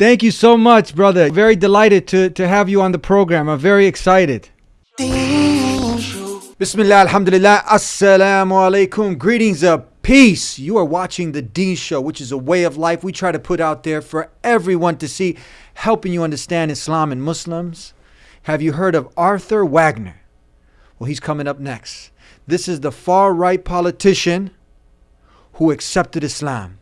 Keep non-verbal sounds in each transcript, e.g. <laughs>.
Thank you so much, brother. Very delighted to, to have you on the program. I'm very excited. Bismillah, alhamdulillah, assalamu alaikum. Greetings of peace. You are watching the Deen Show, which is a way of life we try to put out there for everyone to see, helping you understand Islam and Muslims. Have you heard of Arthur Wagner? Well, he's coming up next. This is the far right politician who accepted Islam.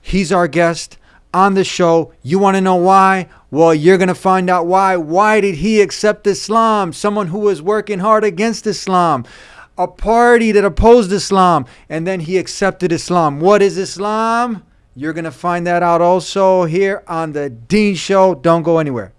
He's our guest on the show. You want to know why? Well, you're going to find out why. Why did he accept Islam? Someone who was working hard against Islam, a party that opposed Islam, and then he accepted Islam. What is Islam? You're going to find that out also here on the Deen Show. Don't go anywhere.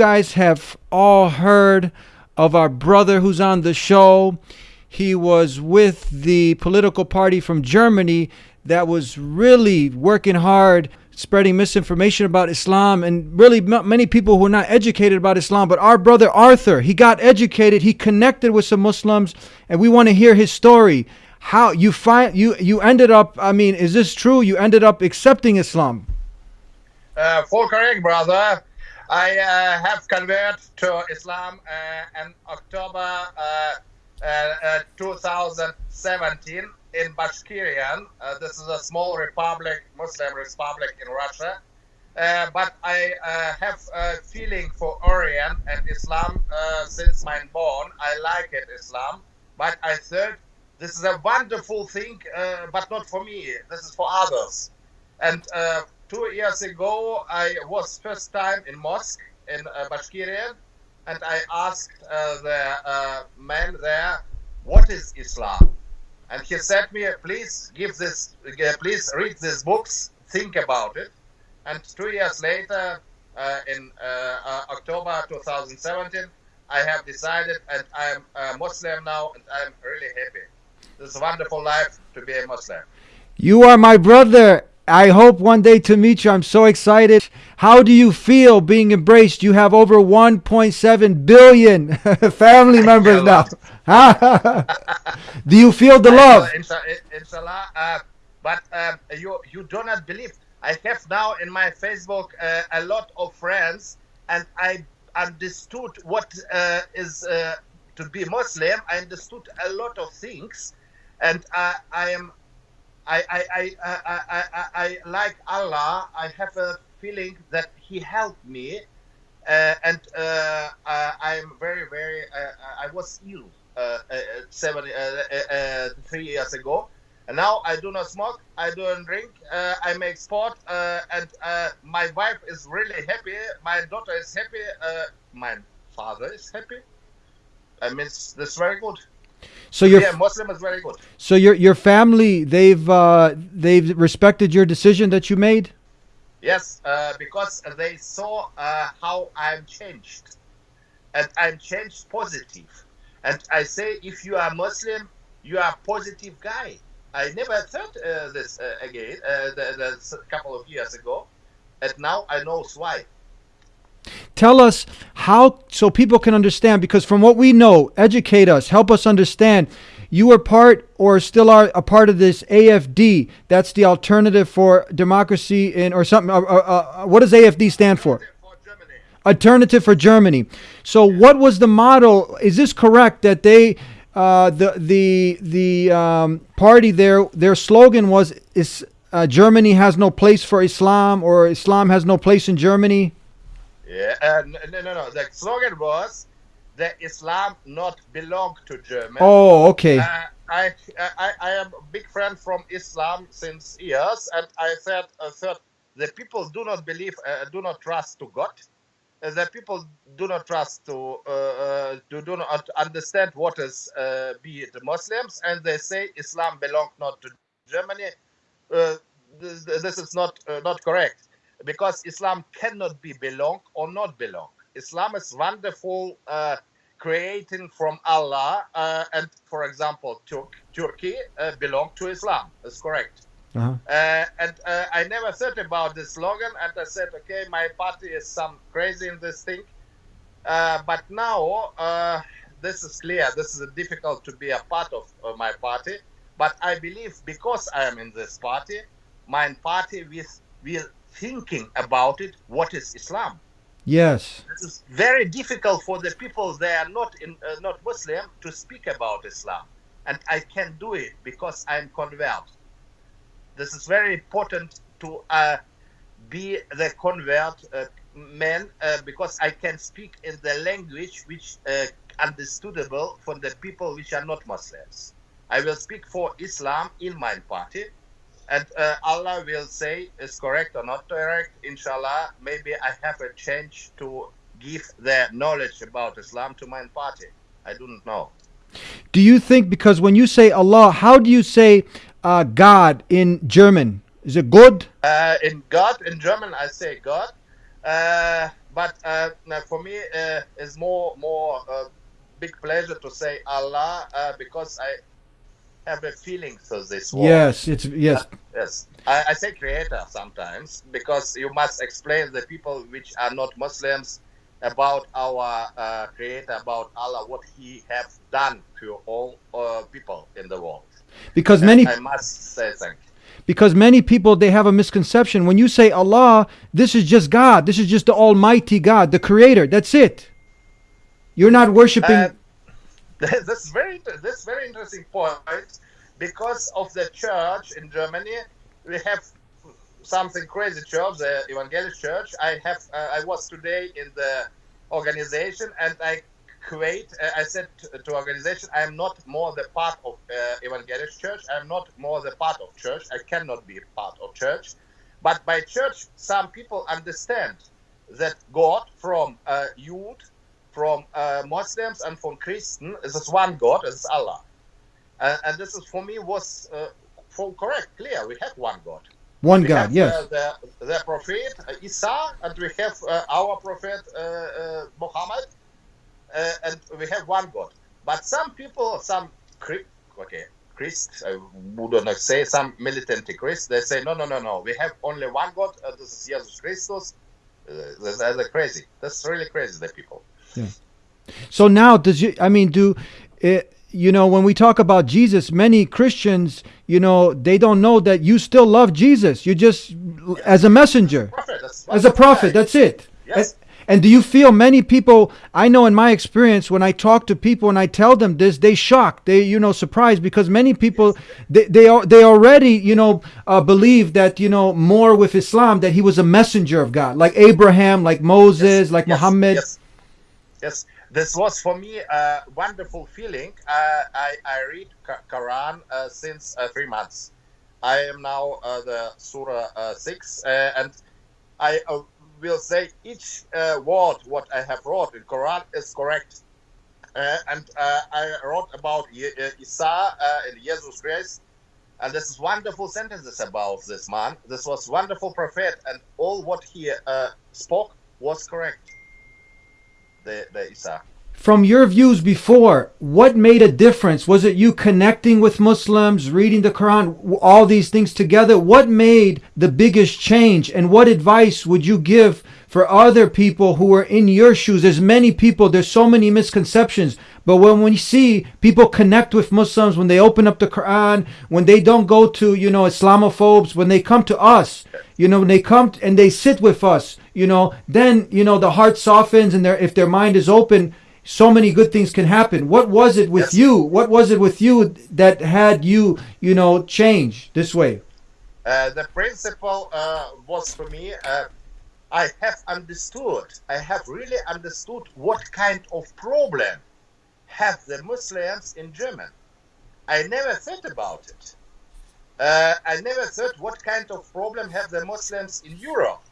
Guys have all heard of our brother who's on the show. He was with the political party from Germany that was really working hard spreading misinformation about Islam and really many people who are not educated about Islam. But our brother Arthur, he got educated, he connected with some Muslims, and we want to hear his story. How you find you you ended up? I mean, is this true? You ended up accepting Islam? Uh, full correct, brother. I uh, have converted to Islam uh, in October uh, uh, 2017 in Bashkirian. Uh, this is a small republic, Muslim republic in Russia. but I have a feeling for Orient and Islam since my born. I like it, Islam. But I thought this is a wonderful thing, but not for me. This is for others. And two years ago, I was first time in mosque in uh, and I asked uh, the uh, man there, "What is Islam?" And he said me, "Please give this, uh, please read these books, think about it." And two years later, uh, in uh, October 2017, I have decided, and I'm a Muslim now, and I'm really happy. This a wonderful life to be a Muslim. You are my brother, I hope one day to meet you. I'm so excited. How do you feel being embraced? You have over 1.7 billion <laughs> family members now. <laughs> do you feel the love? Inshallah, uh, but uh, you you do not believe. I have now in my Facebook uh, a lot of friends, and I understood what uh, is uh, to be Muslim. I understood a lot of things, and I am I, I, I, I, I, I, like Allah. I have a feeling that He helped me, uh, and uh, uh, I'm very, very. Uh, I was ill uh, uh, seven, three years ago, and now I do not smoke. I don't drink. I make sport, and my wife is really happy. My daughter is happy. my father is happy. I mean, that's very good. So your yeah, Muslim is very good. So your your family they've uh, they've respected your decision that you made. Yes, uh, because they saw uh, how I'm changed, and I'm changed positive. And I say, if you are Muslim, you are a positive guy. I never thought uh, this uh, again. Uh, the, the, a couple of years ago, and now I know why. Tell us how so people can understand because from what we know, educate us, help us understand. You were part or still are a part of this AFD. That's the alternative for democracy in or something. Uh, uh, uh, what does AFD stand for? Alternative for Germany. So, what was the model? Is this correct that they, uh, the the the um, party there, their slogan was is uh, Germany has no place for Islam or Islam has no place in Germany? Yeah, uh, no, no, no. The slogan was "The Islam not belong to Germany. Oh, okay. Uh, I, I, I am a big friend from Islam since years, and I said, I said the people do not believe, uh, do not trust to God. Uh, the people do not trust to, uh, uh to do not understand what is uh, be the Muslims, and they say Islam belong not to Germany. Uh, this, this is not uh, not correct because Islam cannot be belong or not belong. Islam is wonderful, uh, creating from Allah, uh, and for example, Turk, Turkey uh, belong to Islam. That's correct. Uh-huh. Uh, and uh, I never thought about this slogan, and I said, okay, my party is some crazy in this thing. Uh, but now uh, this is clear. This is difficult to be a part of my party. But I believe because I am in this party, my party will will thinking about it. What is Islam? Yes. This is very difficult for the people they are not in uh, not Muslim to speak about Islam, and I can do it because I'm convert. This is very important to uh, be the convert uh, man uh, because I can speak in the language which uh, understandable for the people which are not Muslims. I will speak for Islam in my party, and uh, Allah will say is correct or not correct. Inshallah, maybe I have a chance to give the knowledge about Islam to my party. I do not know. Do you think because when you say Allah, how do you say uh, God in German? Is it good? Uh, in God, in German, I say God, uh, but uh, for me, uh, it's more more uh, big pleasure to say Allah uh, because I have a feeling for this word. Yes, it's yes. Yes, I, I say creator sometimes because you must explain the people which are not Muslims about our uh, creator, about Allah, what He has done to all uh, people in the world. Because many I must say thank you. because many people they have a misconception when you say Allah, this is just God. This is just the almighty God, the creator. That's it. You're not worshiping Uh, <laughs> this is very this very interesting point because of the church in Germany. We have something crazy church, the Evangelical Church. I have uh, I was today in the organization and I create. Uh, I said to, to organization, I am not more the part of uh, Evangelical Church. I am not more the part of church. I cannot be part of church. But by church, some people understand that God from uh, youth from uh, Muslims and from Christian is one God, is Allah, and, and this is for me was uh, for correct, clear. We have one God. one We God. have, Yes. uh, the the prophet uh, Isa, and we have uh, our prophet uh, uh, Muhammad, uh, and we have one God. But some people, some okay, Christ, I would not say some militant Christ, they say no, no, no, no. We have only one God. Uh, this is Jesus Christus. Uh, that's, that's crazy. That's really crazy. The people. Yeah. So now, does you? I mean, do uh, you know when we talk about Jesus? Many Christians, you know, they don't know that you still love Jesus. You just as a messenger, Prophet, that's as a prophet. That's it. Yes. And, do you feel many people? I know in my experience, when I talk to people and I tell them this, they shocked, they you know surprised because many people they they are they already you know uh, believe that you know more with Islam that he was a messenger of God, like Abraham, like Moses, like Yes, Muhammad. Yes. yes, this was for me a wonderful feeling. Uh, I, I read Quran uh, since uh, three months. I am now uh, the Surah uh, 6, uh, and I will say each word what I have wrote in Quran is correct. And I wrote about Isa and Jesus Christ, and this is wonderful sentences about this man. This was wonderful prophet, and all what he spoke was correct. The the Isa. From your views before, what made a difference? Was it you connecting with Muslims, reading the Quran, all these things together? What made the biggest change? And what advice would you give for other people who are in your shoes? There's many people, there's so many misconceptions. But when we see people connect with Muslims, when they open up the Quran, when they don't go to, you know, Islamophobes, when they come to us, you know, when they come and they sit with us, you know, then, you know, the heart softens and their, if their mind is open, so many good things can happen. What was it with Yes. you? What was it with you that had you, you know, change this way? Uh, the principle uh, was for me. Uh, I have understood. I have really understood what kind of problem have the Muslims in Germany. I never thought about it. Uh, I never thought what kind of problem have the Muslims in Europe.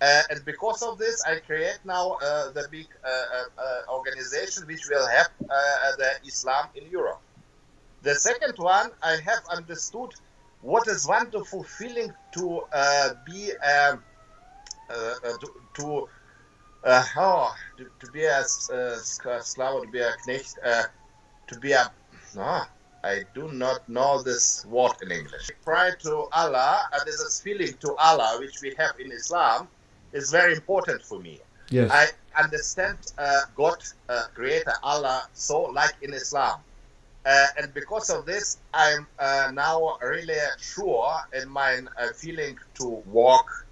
Uh, and because of this, I create now uh, the big uh, uh, uh, organization which will help uh, the Islam in Europe. The second one, I have understood what is wonderful feeling to be um, to, to oh, to, to be a slave, to be a knecht, to be a no, I do not know this word in English. Pray to Allah, and there's a feeling to Allah which we have in Islam is very important for me. Yes. I understand uh, God, uh, Creator Allah, so like in Islam. Uh, and because of this, I'm uh, now really sure in my uh, feeling to walk,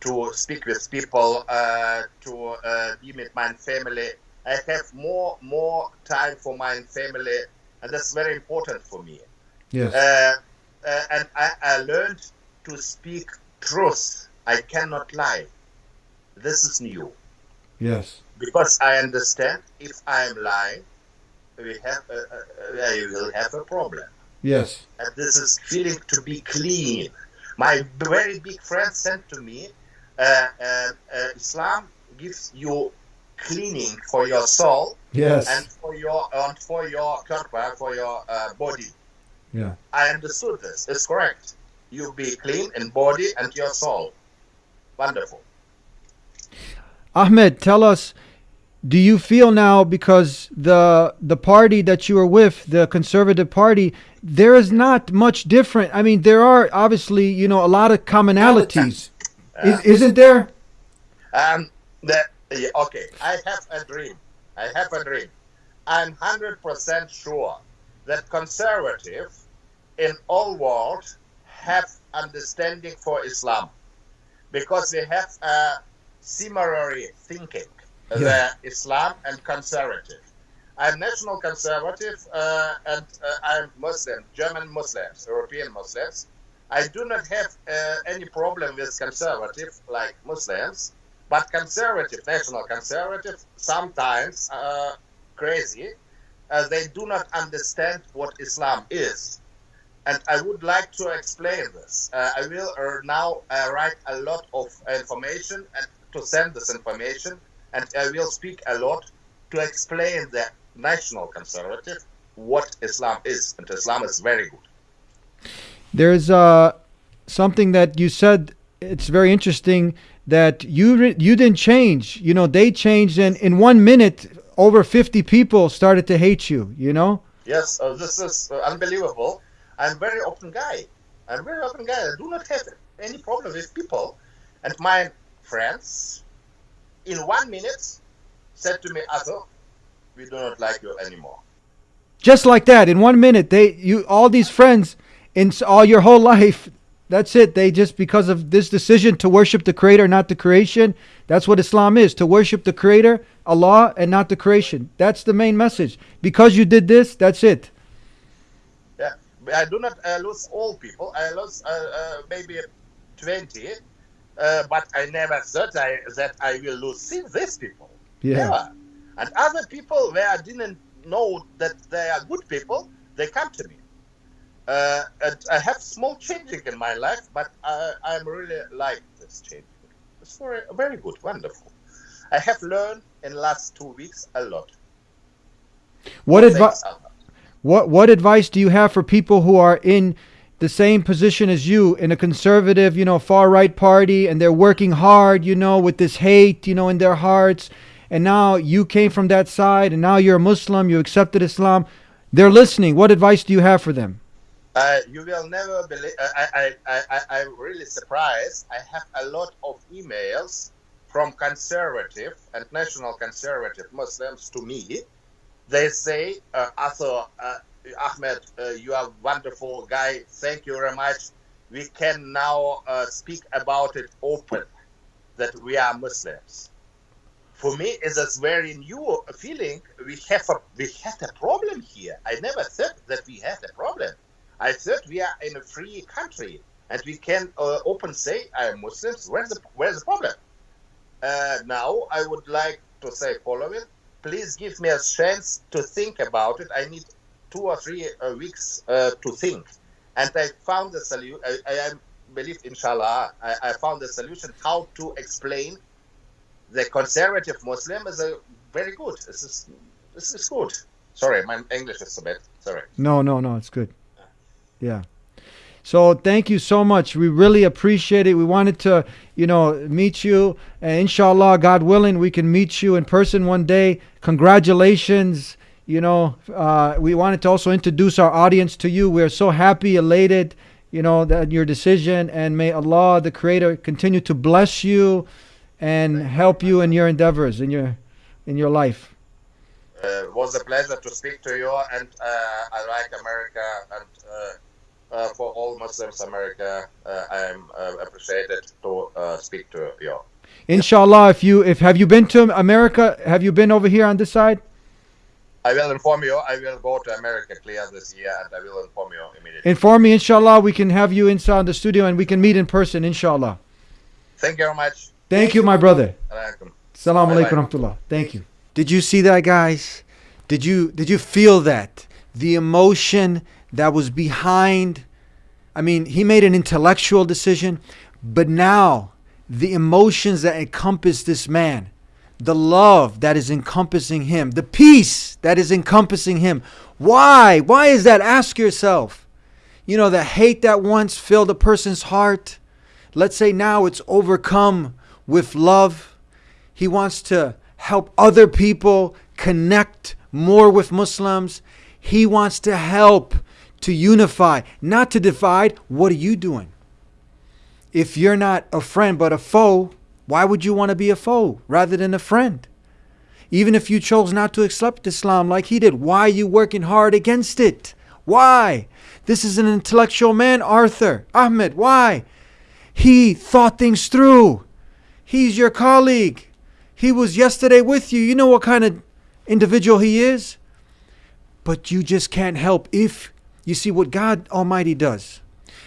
to speak with people, uh, to uh, be with my family. I have more more time for my family, and that's very important for me. Yes. Uh, uh, and I, I learned to speak truth. I cannot lie. This is new yes. because I understand if I am lying, we have a, a, I will have a problem. Yes. And this is feeling to be clean. My very big friend said to me, uh, uh, uh, Islam gives you cleaning for your soul Yes. and for your and for your körper, for your uh, body. yeah. I understood this. It's correct. You be clean in body and your soul. Wonderful. Ahmed, tell us, do you feel now because the the party that you are with, the Conservative Party, there is not much different. I mean, there are obviously, you know, a lot of commonalities. Is, isn't there? Um, the, yeah, okay, I have a dream. I have a dream. I'm 100% sure that conservative in all world have understanding for Islam because they have a similar thinking, Yeah. the Islam and conservative. I'm national conservative uh, and uh, I'm Muslim, German Muslims, European Muslims. I do not have uh, any problem with conservative like Muslims, but conservative, national conservative, sometimes uh, crazy. Uh, they do not understand what Islam is. And I would like to explain this. Uh, I will uh, now uh, write a lot of information and to send this information, and I will speak a lot to explain the national conservative what Islam is. And Islam is very good. There's uh, something that you said. It's very interesting that you you didn't change. You know, they changed, and in one minute, over 50 people started to hate you. You know. Yes, uh, this is uh, unbelievable. I'm very open guy. I'm very open guy. I do not have any problem with people. And my friends, in one minute, said to me, Arthur, we do not like you anymore. Just like that, in one minute, they you all these friends in all your whole life. That's it. They just because of this decision to worship the Creator, not the creation. That's what Islam is: to worship the Creator, Allah, and not the creation. That's the main message. Because you did this, that's it. I do not uh, lose all people. I lose uh, uh, maybe 20, uh, but I never thought I, that I will lose these people. Yeah. Never. And other people where I didn't know that they are good people, they come to me. Uh, and I have small changing in my life, but I, I'm really like this changing. It's very, very good, wonderful. I have learned in last two weeks a lot. What advice? What what advice do you have for people who are in the same position as you in a conservative, you know, far right party and they're working hard, you know, with this hate, you know, in their hearts, and now you came from that side and now you're a Muslim, you accepted Islam. They're listening. What advice do you have for them? Uh, you will never believe. I, I, I, I, I'm really surprised. I have a lot of emails from conservative and national conservative Muslims to me. They say, uh, Arthur, uh, Ahmed, uh, you are a wonderful guy. Thank you very much. We can now uh, speak about it open that we are Muslims. For me, it's a very new feeling. We have a we had a problem here. I never thought that we had a problem. I thought we are in a free country and we can uh, open say I am Muslims. Where's the where's the problem? Uh, now I would like to say following. Please give me a chance to think about it. I need two or three uh, weeks uh, to think, and I found the solution. I, I believe, inshallah, I, I found the solution how to explain the conservative Muslim is a very good. This is this is good. Sorry, my English is so bad. Sorry. No, no, no, it's good. Yeah. So thank you so much. We really appreciate it. We wanted to, you know, meet you. And inshallah, God willing, we can meet you in person one day. Congratulations. You know, uh, we wanted to also introduce our audience to you. We're so happy, elated, you know, that your decision. And may Allah, the Creator, continue to bless you and help you in your endeavors in your in your life. Uh, it was a pleasure to speak to you, and uh, I like America, and uh, for all Muslims, America, uh, I am uh, appreciated to uh, speak to you. Inshallah, if you if have you been to America? Have you been over here on this side? I will inform you. I will go to America clear this year, and I will inform you immediately. Inform me, inshallah. We can have you inside the studio and we can meet in person, inshallah. Thank you very much. Thank you, my brother. Alaikum. Salam alaikum rahmatullah. Thank you. Did you see that, guys? Did you did you feel that? The emotion that was behind I mean, he made an intellectual decision, but now the emotions that encompass this man, the love that is encompassing him, the peace that is encompassing him. Why? Why is that? Ask yourself. You know, the hate that once filled a person's heart, let's say now it's overcome with love. He wants to help other people connect more with Muslims. He wants to help to unify, not to divide. What are you doing? If you're not a friend but a foe, why would you want to be a foe rather than a friend? Even if you chose not to accept Islam like he did, why are you working hard against it? Why? This is an intellectual man, Arthur. Ahmed, why? He thought things through. He's your colleague. He was yesterday with you. You know what kind of individual he is? But you just can't help if you see what God Almighty does.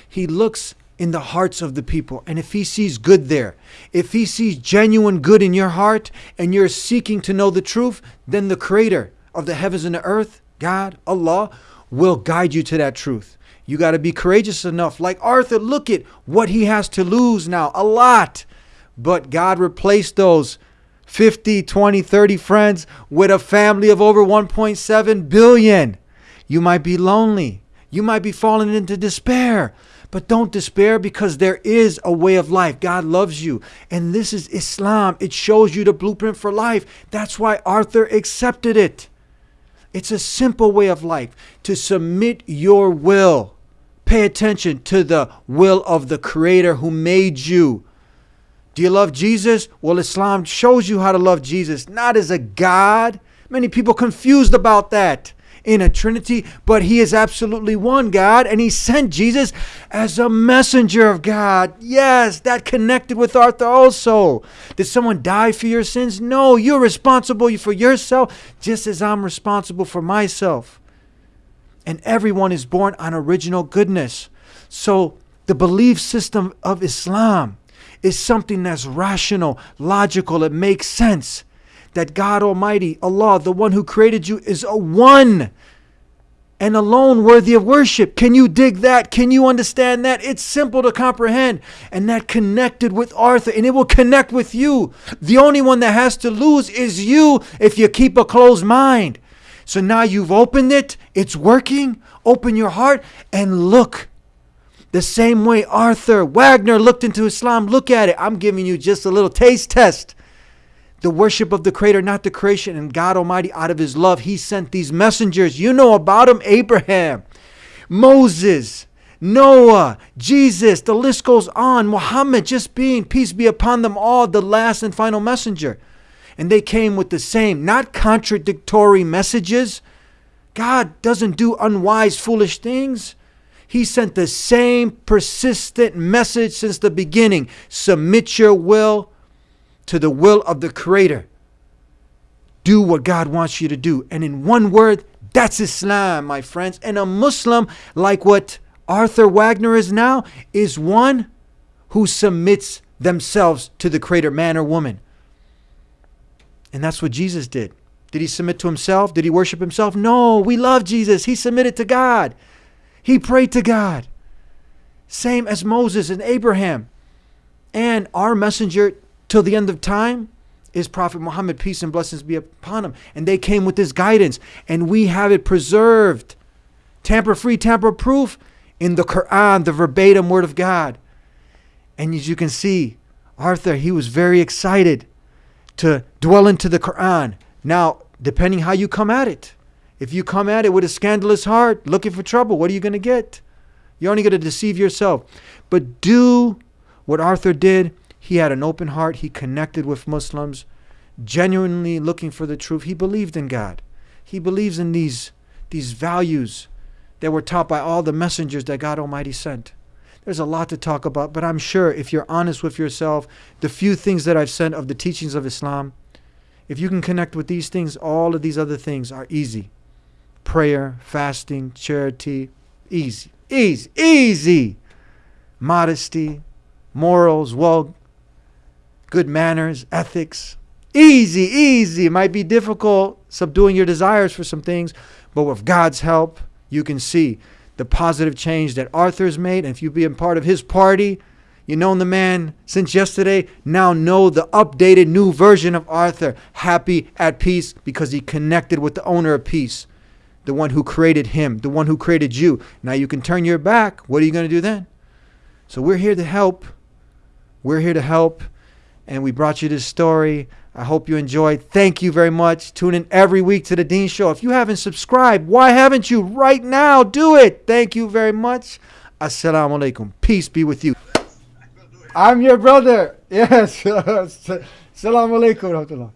He looks in the hearts of the people. And if he sees good there, if he sees genuine good in your heart and you're seeking to know the truth, then the creator of the heavens and the earth, God, Allah, will guide you to that truth. You got to be courageous enough. Like Arthur, look at what he has to lose now a lot. But God replaced those 50, 20, 30 friends with a family of over 1.7 billion. You might be lonely. You might be falling into despair. But don't despair because there is a way of life. God loves you. And this is Islam. It shows you the blueprint for life. That's why Arthur accepted it. It's a simple way of life to submit your will. Pay attention to the will of the Creator who made you. Do you love Jesus? Well, Islam shows you how to love Jesus, not as a God. Many people confused about that in a Trinity, but He is absolutely one God, and He sent Jesus as a messenger of God. Yes, that connected with Arthur also. Did someone die for your sins? No, you're responsible for yourself, just as I'm responsible for myself. And everyone is born on original goodness. So the belief system of Islam is something that's rational, logical, it makes sense that God Almighty, Allah, the one who created you, is a one and alone worthy of worship. Can you dig that? Can you understand that? It's simple to comprehend. And that connected with Arthur, and it will connect with you. The only one that has to lose is you if you keep a closed mind. So now you've opened it, it's working. Open your heart and look. The same way Arthur Wagner looked into Islam, look at it. I'm giving you just a little taste test the worship of the creator, not the creation. And God Almighty, out of his love, he sent these messengers. You know about them Abraham, Moses, Noah, Jesus, the list goes on. Muhammad, just being, peace be upon them all, the last and final messenger. And they came with the same, not contradictory messages. God doesn't do unwise, foolish things. He sent the same persistent message since the beginning submit your will to the will of the Creator. Do what God wants you to do. And in one word, that's Islam, my friends. And a Muslim, like what Arthur Wagner is now, is one who submits themselves to the Creator, man or woman. And that's what Jesus did. Did he submit to himself? Did he worship himself? No, we love Jesus. He submitted to God, he prayed to God. Same as Moses and Abraham. And our messenger till the end of time is Prophet Muhammad, peace and blessings be upon him. And they came with this guidance, and we have it preserved. Tamper free, tamper proof. in the Quran, the verbatim word of God. And as you can see, Arthur, he was very excited to dwell into the Quran. Now, depending how you come at it, if you come at it with a scandalous heart, looking for trouble, what are you going to get? You're only going to deceive yourself. But do what Arthur did. He had an open heart. He connected with Muslims, genuinely looking for the truth. He believed in God. He believes in these, these values that were taught by all the messengers that God Almighty sent. There's a lot to talk about, but I'm sure if you're honest with yourself, the few things that I've said of the teachings of Islam, if you can connect with these things, all of these other things are easy. Prayer, fasting, charity, easy, easy, easy. Modesty, morals, well, good manners, ethics. Easy, easy. It might be difficult subduing your desires for some things, but with God's help, you can see the positive change that Arthur's made. And if you've been part of his party, you've known the man since yesterday, now know the updated new version of Arthur, happy, at peace, because he connected with the owner of peace, the one who created him, the one who created you. Now you can turn your back. What are you going to do then? So we're here to help. We're here to help. And we brought you this story. I hope you enjoyed. Thank you very much. Tune in every week to the Deen Show. If you haven't subscribed, why haven't you? Right now, do it. Thank you very much. Assalamu alaikum. Peace be with you. I'm your brother. Yes. <laughs> Assalamu alaikum.